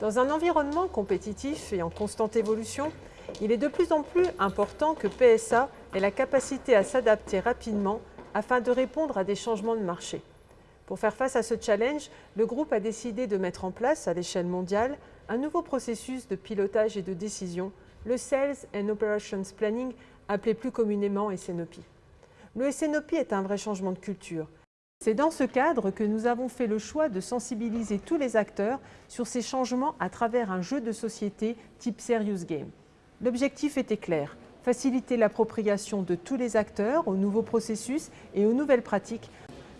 Dans un environnement compétitif et en constante évolution, il est de plus en plus important que PSA ait la capacité à s'adapter rapidement afin de répondre à des changements de marché. Pour faire face à ce challenge, le groupe a décidé de mettre en place à l'échelle mondiale un nouveau processus de pilotage et de décision, le Sales and Operations Planning, appelé plus communément SNOP. Le SNOP est un vrai changement de culture. C'est dans ce cadre que nous avons fait le choix de sensibiliser tous les acteurs sur ces changements à travers un jeu de société type Serious Game. L'objectif était clair, faciliter l'appropriation de tous les acteurs aux nouveaux processus et aux nouvelles pratiques.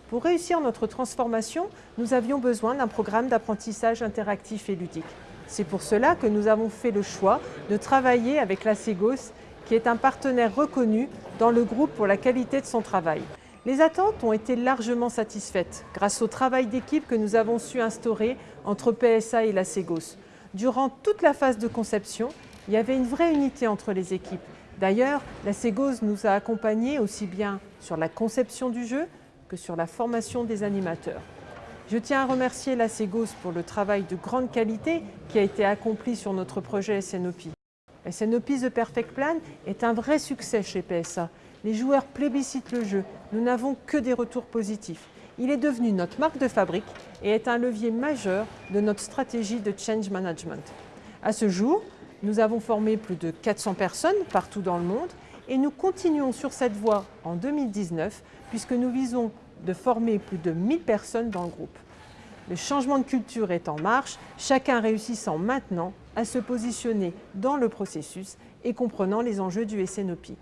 Pour réussir notre transformation, nous avions besoin d'un programme d'apprentissage interactif et ludique. C'est pour cela que nous avons fait le choix de travailler avec la Segos, qui est un partenaire reconnu dans le groupe pour la qualité de son travail. Les attentes ont été largement satisfaites grâce au travail d'équipe que nous avons su instaurer entre PSA et la Segos. Durant toute la phase de conception, il y avait une vraie unité entre les équipes. D'ailleurs, la Segos nous a accompagnés aussi bien sur la conception du jeu que sur la formation des animateurs. Je tiens à remercier la Segos pour le travail de grande qualité qui a été accompli sur notre projet SNOP. SNOP The Perfect Plan est un vrai succès chez PSA les joueurs plébiscitent le jeu. Nous n'avons que des retours positifs. Il est devenu notre marque de fabrique et est un levier majeur de notre stratégie de change management. À ce jour, nous avons formé plus de 400 personnes partout dans le monde et nous continuons sur cette voie en 2019 puisque nous visons de former plus de 1000 personnes dans le groupe. Le changement de culture est en marche, chacun réussissant maintenant à se positionner dans le processus et comprenant les enjeux du SNOP.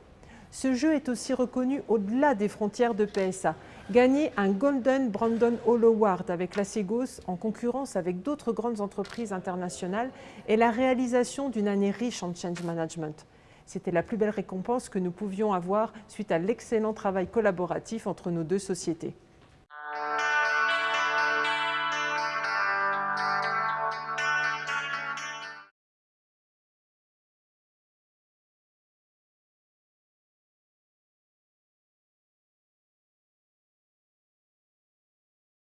Ce jeu est aussi reconnu au-delà des frontières de PSA. Gagner un Golden Brandon Hall Award avec la Segos en concurrence avec d'autres grandes entreprises internationales est la réalisation d'une année riche en change management. C'était la plus belle récompense que nous pouvions avoir suite à l'excellent travail collaboratif entre nos deux sociétés.